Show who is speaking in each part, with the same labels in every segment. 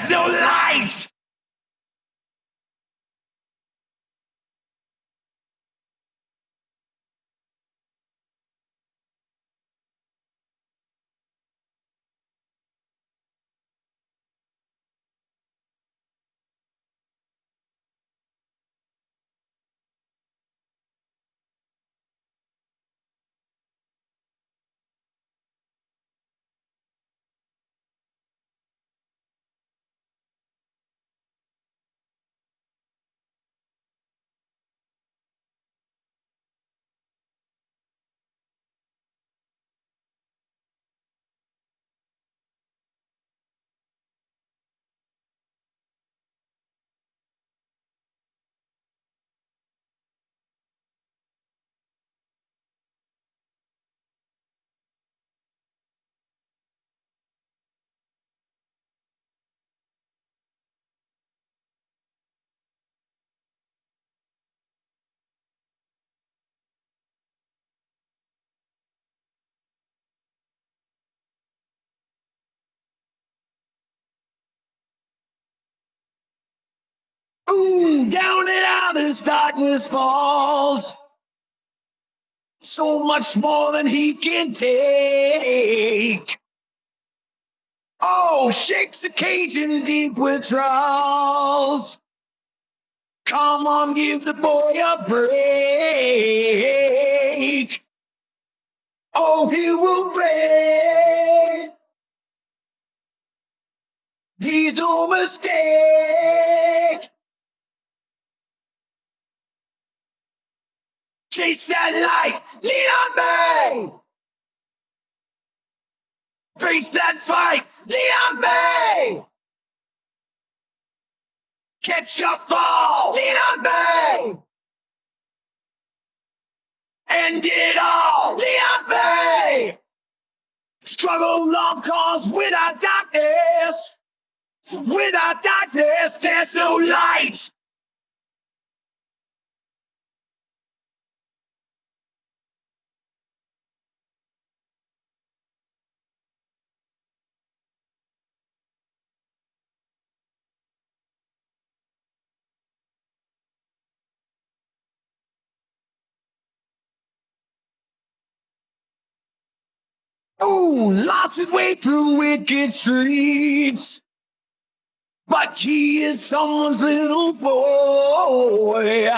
Speaker 1: there's no light. Down and out as darkness falls. So much more than he can take. Oh, shakes the cage in deep withdrawals. Come on, give the boy a break. Oh, he will break. He's no mistake. Chase that light, lean on me. Face that fight, lean on me. Catch your fall, lean on me. End it all, lean on me. Struggle, love, cause without darkness, without darkness, there's no light. Ooh, lost his way through wicked streets. But he is someone's little boy.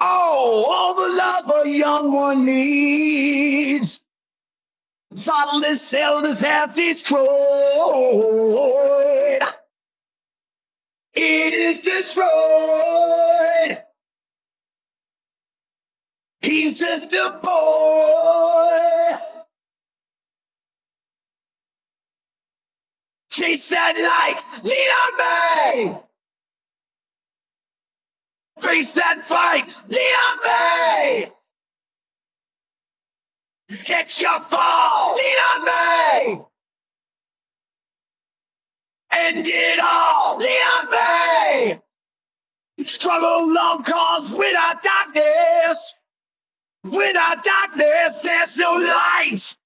Speaker 1: Oh, all the love a young one needs. Fatherless elders have destroyed. It is destroyed. He's just a boy. Chase that light, lean on me. Face that fight, lean on me. Get your fall, lean on me. End it all, lean on me. Struggle long cause without darkness. Without darkness, there's no light.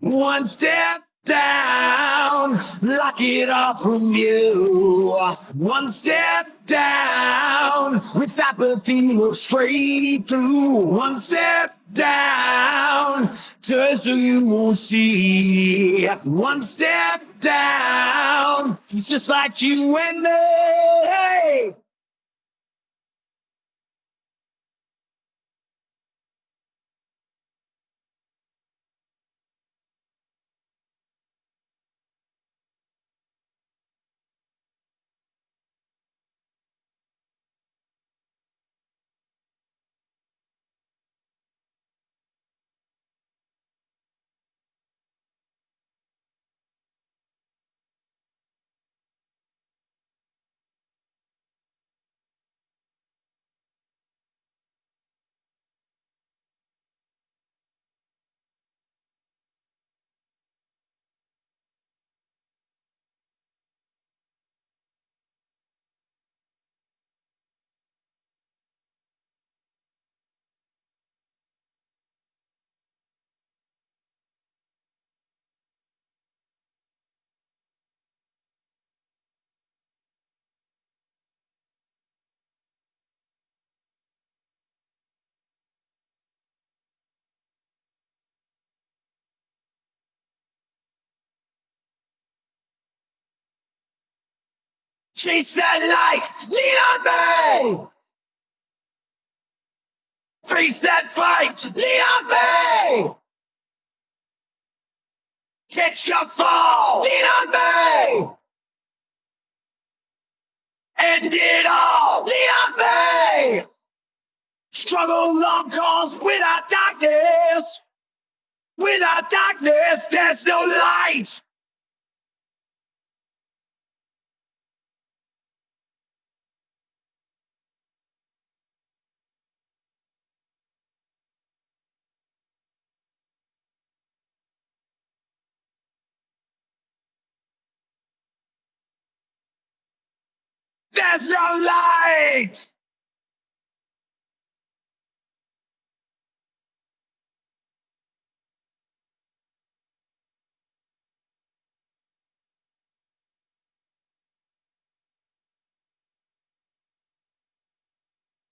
Speaker 1: One step down, lock it off from you. One step down, with apathy, look straight through. One step down, just so you won't see. One step down, it's just like you and me. She said, like, on me. Face that fight, lean on me. Get your fall, lean on me. End it all, lean on me. Struggle long cause without darkness. Without darkness, there's no light. There's no light!